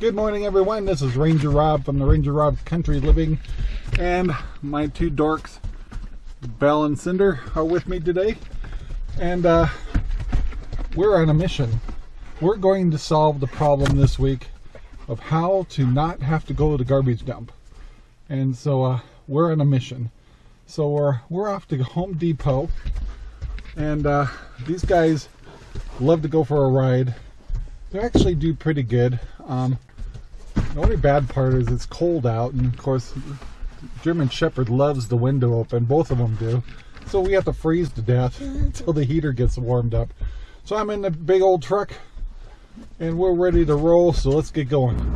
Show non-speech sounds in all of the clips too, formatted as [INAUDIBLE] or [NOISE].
Good morning, everyone. This is Ranger Rob from the Ranger Rob Country Living, and my two dorks, Belle and Cinder, are with me today. And uh, we're on a mission. We're going to solve the problem this week of how to not have to go to the garbage dump. And so uh, we're on a mission. So we're we're off to Home Depot, and uh, these guys love to go for a ride. They actually do pretty good. Um, the only bad part is it's cold out, and of course, German Shepherd loves the window open. Both of them do. So we have to freeze to death [LAUGHS] until the heater gets warmed up. So I'm in the big old truck, and we're ready to roll. So let's get going.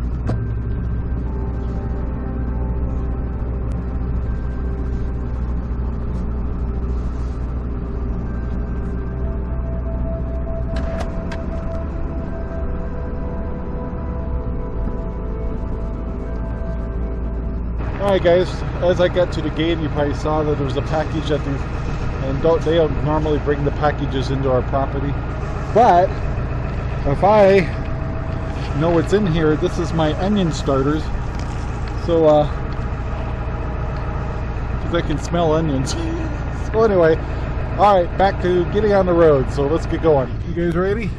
Alright guys, as I got to the gate you probably saw that there was a package at the and don't they don't normally bring the packages into our property. But if I know what's in here, this is my onion starters. So uh because I can smell onions. [LAUGHS] so anyway, alright, back to getting on the road. So let's get going. You guys ready?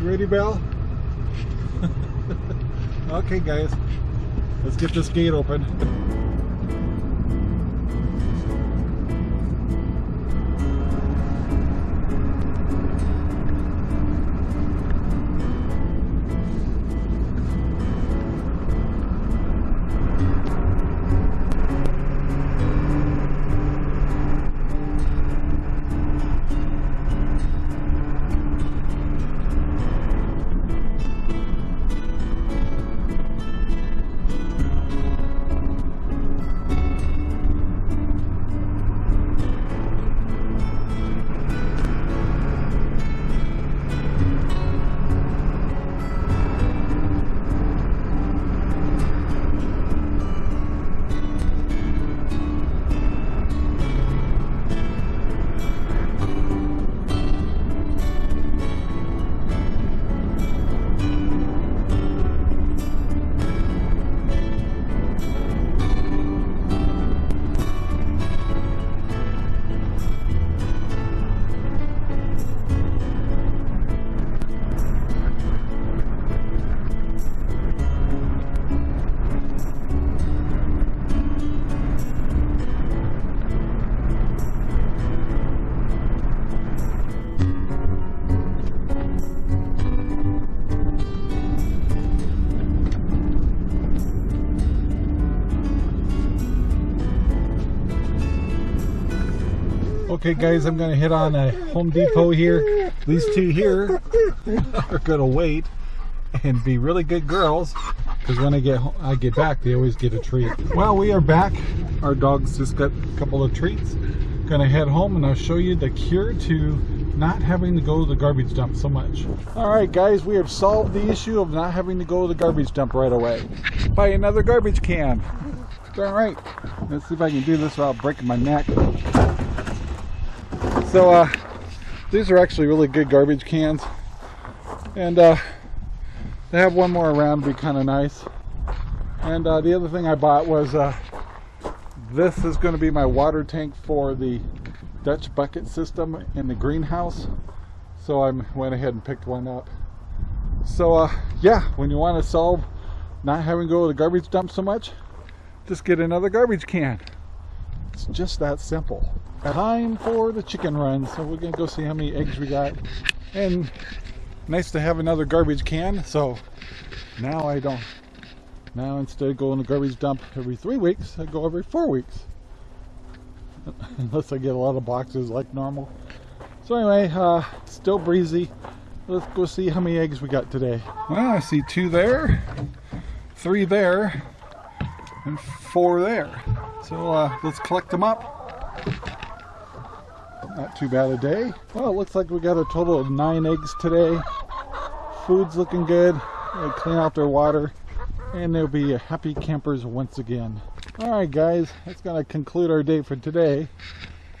You ready, Belle? [LAUGHS] okay guys. Let's get this gate open. Okay guys, I'm gonna hit on a Home Depot here. These two here are gonna wait and be really good girls because when I get home, I get back, they always get a treat. Well, we are back. Our dogs just got a couple of treats. Gonna head home and I'll show you the cure to not having to go to the garbage dump so much. All right, guys, we have solved the issue of not having to go to the garbage dump right away. Buy another garbage can. All right, let's see if I can do this without breaking my neck. So uh, these are actually really good garbage cans. And uh, they have one more around be kind of nice. And uh, the other thing I bought was uh, this is going to be my water tank for the Dutch bucket system in the greenhouse. So I went ahead and picked one up. So uh, yeah, when you want to solve not having to go to the garbage dump so much, just get another garbage can. It's just that simple time for the chicken run so we're gonna go see how many eggs we got. And nice to have another garbage can so now I don't now instead of going to garbage dump every three weeks I go every four weeks. [LAUGHS] Unless I get a lot of boxes like normal. So anyway uh, still breezy. Let's go see how many eggs we got today. Well I see two there three there and four there. So uh, let's collect them up not too bad a day. Well, it looks like we got a total of nine eggs today. Food's looking good. They clean out their water. And they'll be happy campers once again. Alright guys, that's to conclude our day for today.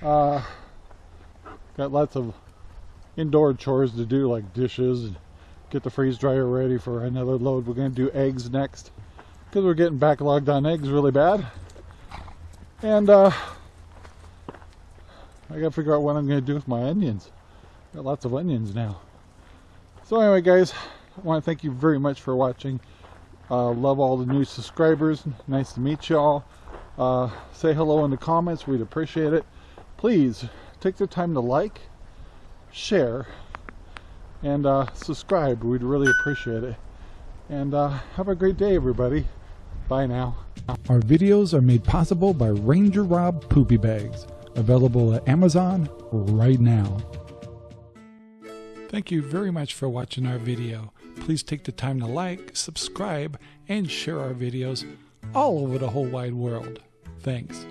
Uh, got lots of indoor chores to do like dishes, get the freeze dryer ready for another load. We're to do eggs next because we're getting backlogged on eggs really bad. And uh, I got to figure out what I'm to do with my onions. Got lots of onions now. So anyway, guys, I want to thank you very much for watching. Uh, love all the new subscribers. Nice to meet y'all. Uh, say hello in the comments. We'd appreciate it. Please take the time to like, share, and uh, subscribe. We'd really appreciate it. And uh, have a great day, everybody. Bye now. Our videos are made possible by Ranger Rob Poopy Bags, available at Amazon right now. Thank you very much for watching our video. Please take the time to like, subscribe, and share our videos all over the whole wide world. Thanks.